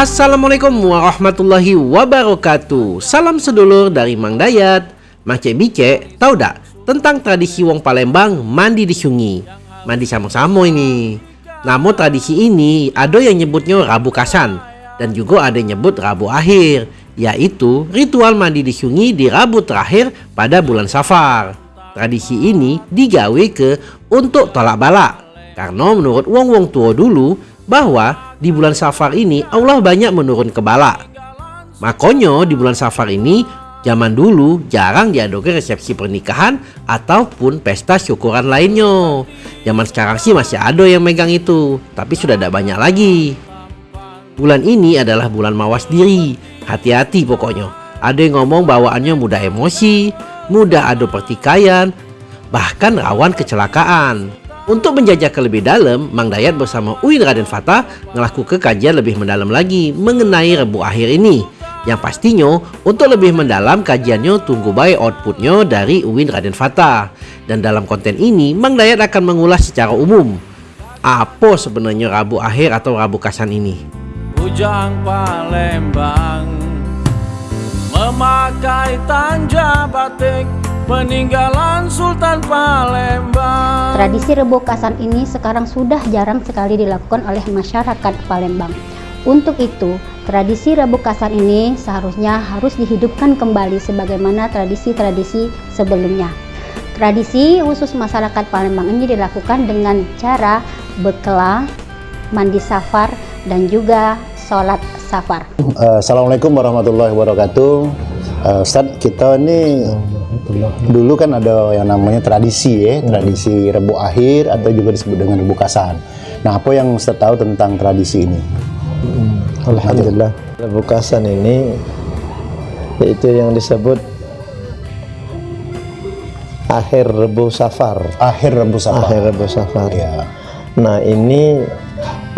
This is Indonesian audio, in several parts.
Assalamualaikum warahmatullahi wabarakatuh. Salam sedulur dari Mang Dayat Mang Cek Bice, tahu tak tentang tradisi wong Palembang mandi di sungai Mandi sama-sama ini. Namun tradisi ini ada yang nyebutnya Rabu Kasan Dan juga ada yang nyebut Rabu Akhir Yaitu ritual mandi di sungai di Rabu terakhir pada bulan Safar. Tradisi ini digawe ke untuk tolak balak Karena menurut wong-wong tua dulu bahwa di bulan Safar ini Allah banyak menurun ke bala. Makanya di bulan Safar ini zaman dulu jarang diadakan resepsi pernikahan ataupun pesta syukuran lainnya. Zaman sekarang sih masih ada yang megang itu, tapi sudah tidak banyak lagi. Bulan ini adalah bulan mawas diri. Hati-hati pokoknya. Ada yang ngomong bawaannya mudah emosi, mudah adu pertikaian, bahkan rawan kecelakaan. Untuk menjajah ke lebih dalam, Mang Dayat bersama Uin Raden Fata melakukan kajian lebih mendalam lagi mengenai rebu akhir ini. Yang pastinya, untuk lebih mendalam kajiannya tunggu baik outputnya dari Uin Raden Fata. Dan dalam konten ini, Mang Dayat akan mengulas secara umum. Apa sebenarnya Rabu Akhir atau Rabu Kasan ini? Ujang Palembang Memakai tanja batik peninggalan Sultan Palembang. Tradisi rebokasan ini sekarang sudah jarang sekali dilakukan oleh masyarakat Palembang. Untuk itu, tradisi rebokasan ini seharusnya harus dihidupkan kembali sebagaimana tradisi-tradisi sebelumnya. Tradisi khusus masyarakat Palembang ini dilakukan dengan cara bekela, mandi safar, dan juga sholat safar. Assalamualaikum warahmatullahi wabarakatuh. Uh, Ustaz, kita ini dulu kan ada yang namanya tradisi ya, tradisi Rebu Akhir atau juga disebut dengan Rebu Kasan. Nah, apa yang Ustaz tahu tentang tradisi ini? Hmm, Alhamdulillah, Rebu Kasan ini itu yang disebut akhir Rebu Safar. Akhir Rebu Safar. Akhir Rebu Safar. Ya. Nah, ini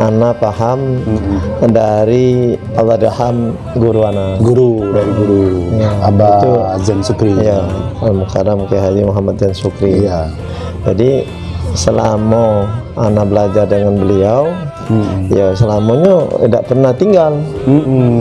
Ana paham mm-hmm. dari Allah Raham guru Ana. Guru dari guru ya, Abah itu, Azan Sukri. Ya, Al Mukarram Kiai Haji Muhammad Azan Sukri. Ya. Jadi selama Ana belajar dengan beliau, mm-hmm. ya selamanya tidak pernah tinggal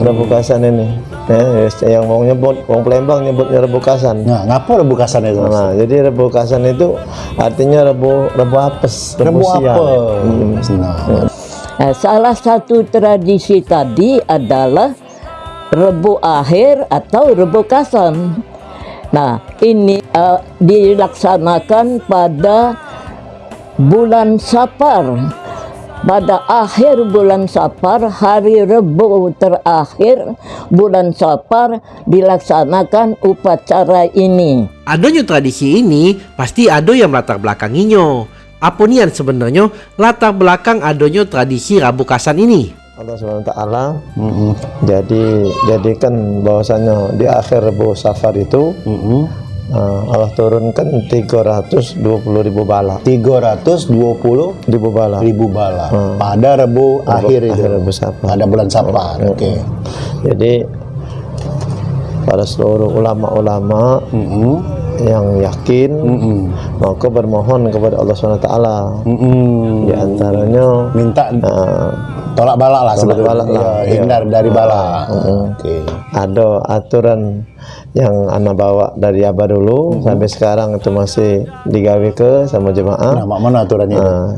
rebukasan ini. Ya, yang mau nyebut, mau Palembang nyebutnya rebukasan. Nah, ngapa rebukasan itu? Nah, jadi rebukasan itu artinya rebu rebu apes, rebu, rebu apes. Hmm. Nah. Nah, salah satu tradisi tadi adalah rebu akhir atau rebu kasan. Nah, ini uh, dilaksanakan pada bulan Safar. Pada akhir bulan Safar, hari Rebu terakhir bulan Safar dilaksanakan upacara ini. Adanya tradisi ini pasti ada yang latar belakanginya apa nian sebenarnya latar belakang adanya tradisi Rabu Kasan ini? Allah SWT mm -hmm. jadi jadikan bahwasanya di akhir Rabu Safar itu mm -hmm. uh, Allah turunkan 320 ribu bala 320 ribu bala ribu bala uh, pada Rabu akhir itu Rabu Safar pada bulan Safar uh, oke okay. jadi pada seluruh ulama-ulama mm -hmm yang yakin mm -mm. maka bermohon kepada Allah SWT mm -mm. di antaranya minta uh, tolak bala lah tolak bala lah ya, hindar dari bala uh, uh, okay. ada aturan yang anak bawa dari Abah dulu mm -hmm. sampai sekarang itu masih digawe ke sama jemaah. Nah, mana aturannya? Uh,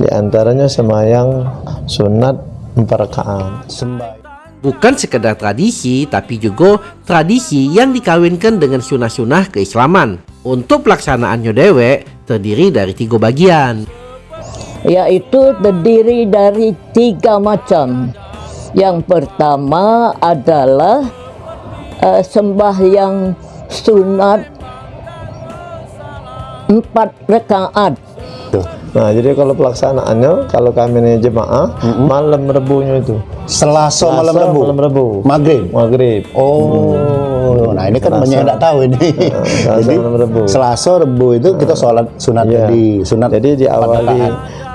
di antaranya semayang sunat empat rakaat. Sembahyang bukan sekedar tradisi tapi juga tradisi yang dikawinkan dengan sunah-sunah keislaman. Untuk pelaksanaannya dewek terdiri dari tiga bagian. Yaitu terdiri dari tiga macam. Yang pertama adalah uh, sembahyang sunat empat rekaat Nah, jadi kalau pelaksanaannya, kalau kami ini jemaah, mm -hmm. malam rebunya itu. Selasa, Selasa malam rebu. Malam rebu. Maghrib. Maghrib. Oh. Hmm. Nah, ini kan banyak yang tidak tahu ini. Nah, jadi malam rebu. Selasa rebu itu kita sholat sunat yeah. tadi, sunat. Jadi diawali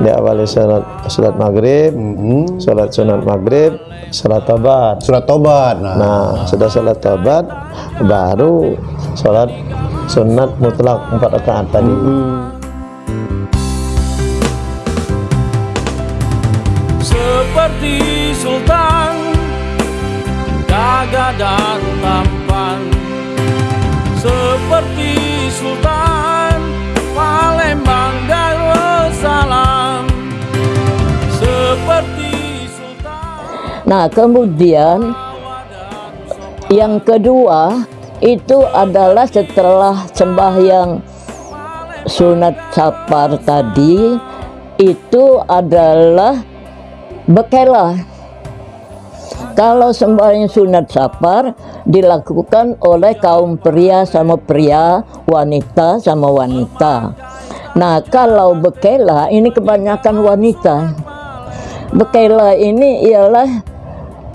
diawali sholat sholat maghrib, mm -hmm. sholat sunat maghrib, sholat tobat. Sholat tobat. Nah, nah sudah sholat tobat, baru sholat sunat mutlak empat rakaat tadi. Mm -hmm. Dan tampan seperti Sultan Palembang Darussalam seperti Sultan Nah, kemudian yang kedua itu adalah setelah sembahyang sunat sapar tadi itu adalah bekela. Kalau sembahyang sunat sapar dilakukan oleh kaum pria sama pria, wanita sama wanita. Nah, kalau bekela ini kebanyakan wanita. Bekela ini ialah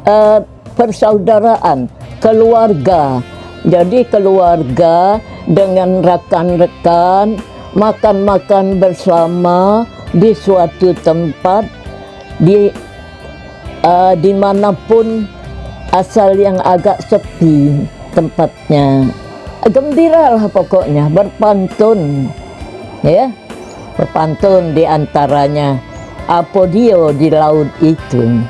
eh, persaudaraan, keluarga. Jadi keluarga dengan rekan-rekan makan-makan bersama di suatu tempat di uh, di mana pun asal yang agak sepi tempatnya. Gembira lah pokoknya berpantun. Ya berpantun di antaranya apodio di laut itu.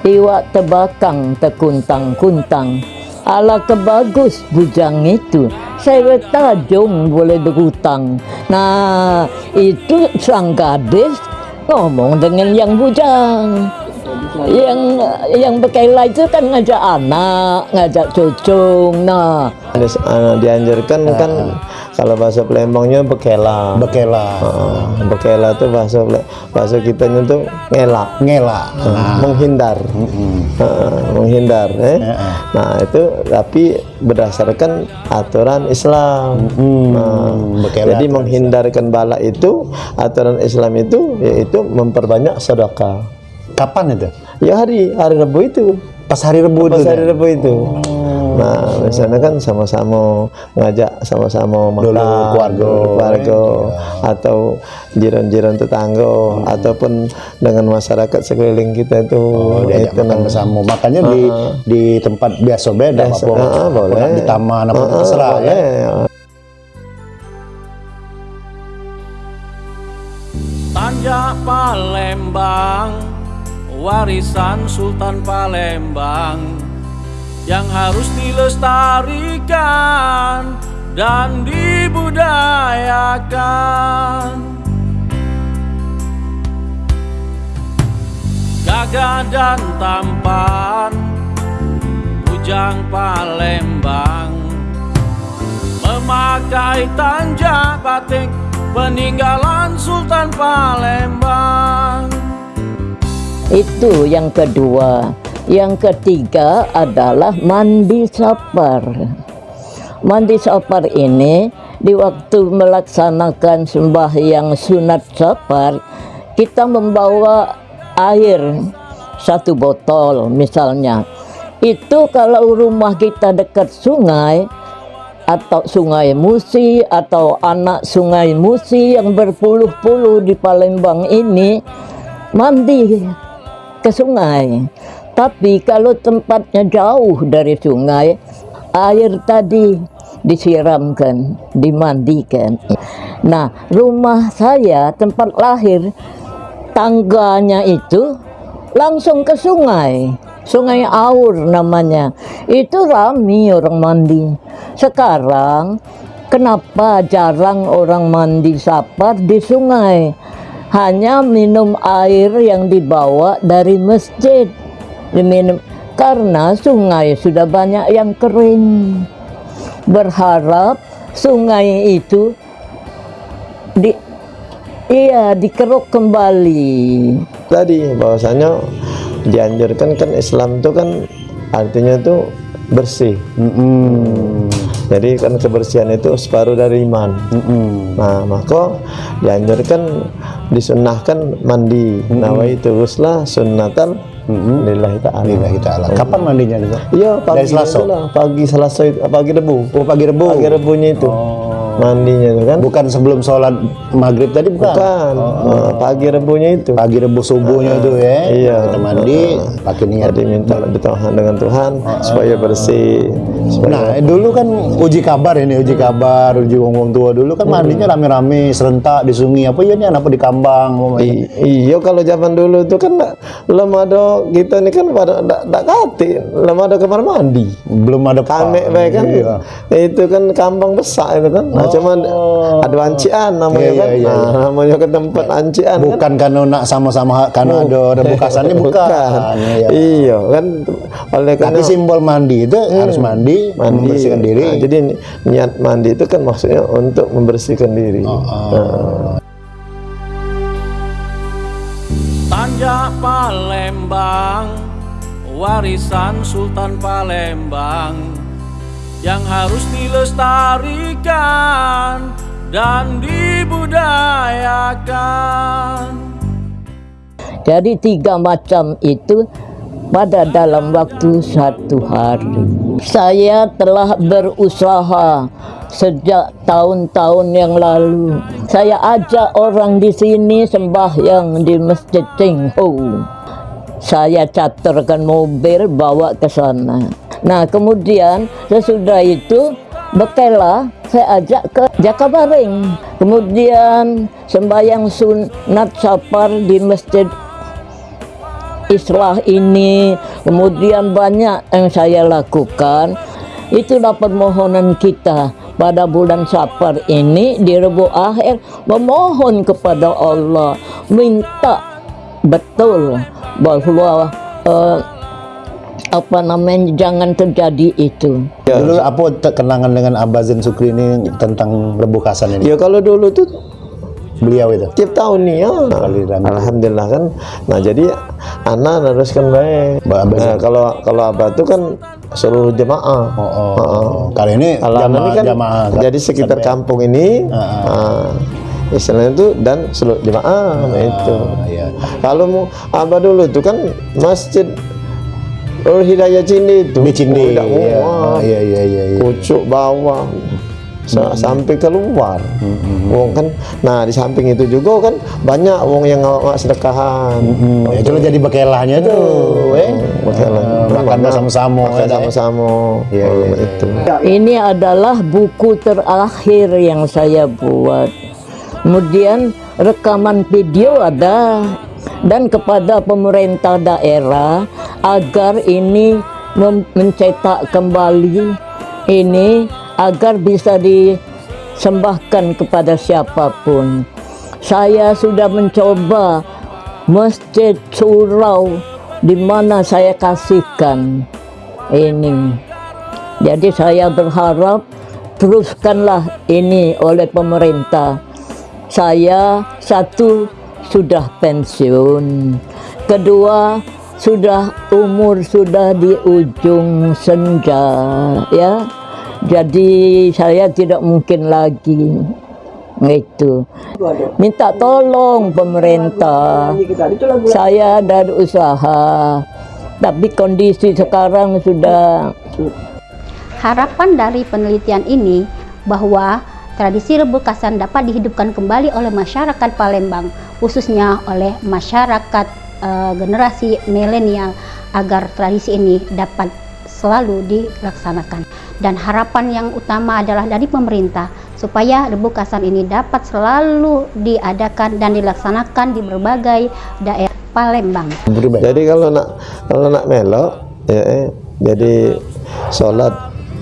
Iwak tebakang tekuntang-kuntang. Ala kebagus bujang itu. Saya tajung boleh berhutang. Nah itu sang gadis ngomong dengan yang bujang yang yang bekela itu kan ngajak anak ngajak cucung nah eh, dianjurkan kan kalau bahasa Palembangnya bekela. Bekela. Heeh, bekela itu bahasa bahasa kitanya tuh ngelak, Ngela. Nah. menghindar. Heeh, menghindar eh. Heeh. Nah, itu tapi berdasarkan aturan Islam. Nah, bekela jadi menghindarkan bala itu aturan Islam itu yaitu memperbanyak sedekah. Kapan itu? Ya hari hari Rabu itu. Pas hari Rebu Pas itu. hari kan? Rabu itu. Nah, misalnya kan sama-sama ngajak sama-sama makan Dulu keluarga. keluarga, atau jiran-jiran tetangga ataupun dengan masyarakat sekeliling kita itu Oh, diajak itu makan bersama. Makanya di di tempat biasa beda Biasa, apa ah, boleh. di taman apa Ah, ah, terserah ya. boleh. Tanjak Palembang Warisan Sultan Palembang Yang harus dilestarikan Dan dibudayakan. Gagah dan tampan Bujang Palembang Memakai tanjak batik Peninggalan Sultan Palembang Itu yang kedua. Yang ketiga adalah mandi sapar. Mandi sapar ini di waktu melaksanakan sembahyang sunat sapar kita membawa air satu botol misalnya. Itu kalau rumah kita dekat sungai atau sungai Musi atau anak sungai Musi yang berpuluh-puluh di Palembang ini mandi ke sungai. Tapi kalau tempatnya jauh dari sungai, air tadi disiramkan, dimandikan. Nah, rumah saya tempat lahir tangganya itu langsung ke sungai. Sungai Aur namanya. Itu rami orang mandi. Sekarang kenapa jarang orang mandi sapar di sungai? Hanya minum air yang dibawa dari masjid. Diminum karena sungai sudah banyak yang kering. Berharap sungai itu di iya dikeruk kembali. Tadi bahwasanya dianjurkan kan Islam itu kan artinya itu bersih. Jadi kan kebersihan itu separuh dari iman. Nah, maka dianjurkan disunahkan mandi. Nawaitu ghusla sunnatan lillahi ta'ala. Lillahi ta'ala. Kapan mandinya itu? Iya, pagi Dari Selasa? itulah, pagi Selasa itu, pagi Rebu. Oh, pagi Rebu. Pagi Rebunya itu. Oh. Mandinya itu kan? Bukan sebelum sholat maghrib tadi bukan? bukan. Nah, pagi rebunya itu. Pagi rebu subuhnya itu ya. iya. Kita mandi, pakai niat. jadi minta bertahan dengan Tuhan supaya bersih supaya Nah, dulu kan uji kabar ini, uji kabar, uji wong tua. Dulu kan mandinya rame-rame, serentak di sungai apa ya nih, apa di kambang. I- iya kalau zaman dulu itu kan belum ada kita ini kan pada ndak kati belum ada kamar mandi. Belum ada baik kan? Iya. itu kan kambang besar itu kan. Nah, cuma ada ancian namanya Iya, kan. iya, iya. Nah, namanya ke tempat ancian kan. Bukan karena nak sama-sama karena ada rebukasannya bukan. Iya. iya. Kan. Oleh Tapi karena simbol mandi itu harus mandi, mandi. membersihkan diri. Nah, jadi ni- niat mandi itu kan maksudnya untuk membersihkan diri. Oh, Nah, Tanjak Palembang Warisan Sultan Palembang Yang harus dilestarikan Dan dibudayakan Jadi tiga macam itu pada dalam waktu satu hari. Saya telah berusaha sejak tahun-tahun yang lalu. Saya ajak orang di sini sembahyang di Masjid Cinghu. Saya caterkan mobil bawa ke sana. Nah, kemudian sesudah itu Bekela saya ajak ke Jakabaring. Kemudian sembahyang sunat sapar di Masjid Islah ini, kemudian banyak yang saya lakukan. Itulah permohonan kita pada bulan Safar ini di Rebu Akhir memohon kepada Allah minta betul bahwa eh, apa namanya jangan terjadi itu. Dulu apa kenangan dengan Abah Zain Sukri ini tentang rebukasan ini? ya kalau dulu tuh Beliau itu. tiap tahun nih ya. Kali alhamdulillah kan. Nah jadi anak teruskan baik. Nah, kalau kalau abah itu kan seluruh jemaah. Oh, oh. Kali ini kalau anak jamaah, ini kan jamaah jadi sekitar sampai- kampung ini. Ah, istilahnya itu dan seluruh jemaah nah, itu. iya. kalau mau abah dulu itu kan masjid Nurul Hidayah Cindi itu Di Cindi. Oh, tidak Iya. muat. Iya, iya, iya, iya. pucuk bawah sa- sampai keluar wong kan nah di samping itu juga kan banyak wong yang ngawak sedekahan Hmm, ya, itulah jadi bekelahnya tuh, eh. Bekelah. Eh, makan bersama-sama. makan ya, sama-sama Iya, Oh, iya, iya. itu Ini adalah buku terakhir yang saya buat. Kemudian rekaman video ada dan kepada pemerintah daerah agar ini mencetak kembali ini agar bisa disembahkan kepada siapa pun. Saya sudah mencoba masjid surau di mana saya kasihkan ini. Jadi saya berharap teruskanlah ini oleh pemerintah. Saya satu sudah pensiun, kedua sudah umur sudah di ujung senja ya. Jadi saya tidak mungkin lagi itu. Minta tolong pemerintah. Saya ada usaha. Tapi kondisi sekarang sudah Harapan dari penelitian ini bahwa tradisi rebukasan dapat dihidupkan kembali oleh masyarakat Palembang, khususnya oleh masyarakat eh, generasi milenial agar tradisi ini dapat selalu dilaksanakan. Dan harapan yang utama adalah dari pemerintah supaya rebukasan ini dapat selalu diadakan dan dilaksanakan di berbagai daerah Palembang. Jadi kalau nak kalau nak melok ya eh, jadi sholat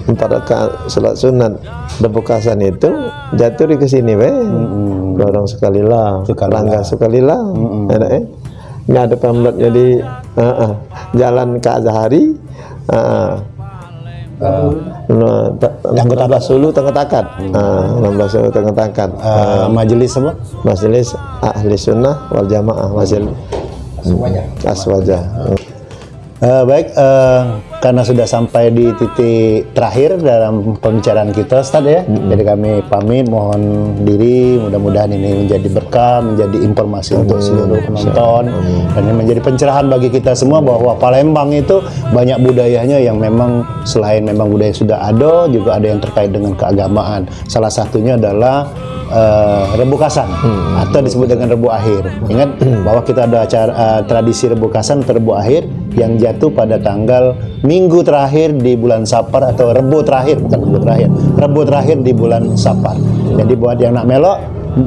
empat rakaat sholat sunat rebukasan itu jatuh di ke sini weh dorong sekali lah langkah lah. sekali lah ada eh ini ada pamlet jadi ah, ah. jalan ke Azhari ah, ah. Nah, ta- Yang kota 16 Sulu Tengah Takat. Ah, 16 Sulu Tengah Takat. Eh, majelis apa? Majelis Ahli Sunnah wal Jamaah Majelis Aswaja. Eh, baik, eh, karena sudah sampai di titik terakhir dalam pembicaraan kita Ustaz ya. Jadi kami pamit mohon diri mudah-mudahan ini menjadi berkah, menjadi informasi untuk seluruh penonton. Dan ini menjadi pencerahan bagi kita semua bahwa Palembang itu banyak budayanya yang memang selain memang budaya sudah ada juga ada yang terkait dengan keagamaan. Salah satunya adalah eh, rebukasan atau disebut dengan rebu akhir. Ingat bahwa kita ada acara eh, tradisi rebukasan atau rebu akhir yang jatuh pada tanggal minggu terakhir di bulan Sapar atau rebu terakhir bukan rebu terakhir, rebu terakhir di bulan Sapar. Jadi buat yang nak melok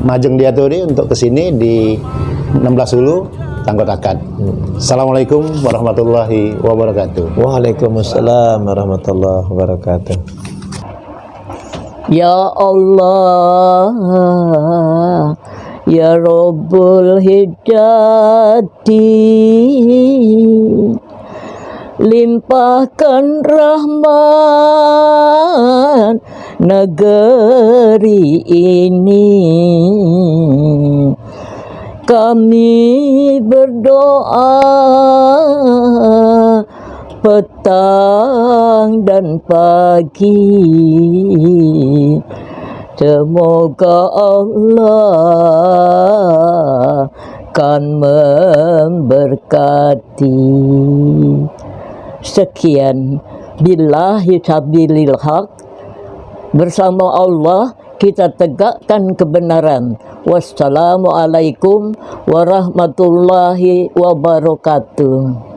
majeng dia tuh untuk ke sini di 16 Hulu Tanggot Akad. Assalamualaikum warahmatullahi wabarakatuh. Waalaikumsalam warahmatullahi wabarakatuh. Ya Allah Ya Rabbul Hidayati Limpahkan rahmat negeri ini. Kami berdoa petang dan pagi. Semoga Allah kan memberkati Sekian. Billahi sabilil haq. Bersama Allah kita tegakkan kebenaran. Wassalamualaikum warahmatullahi wabarakatuh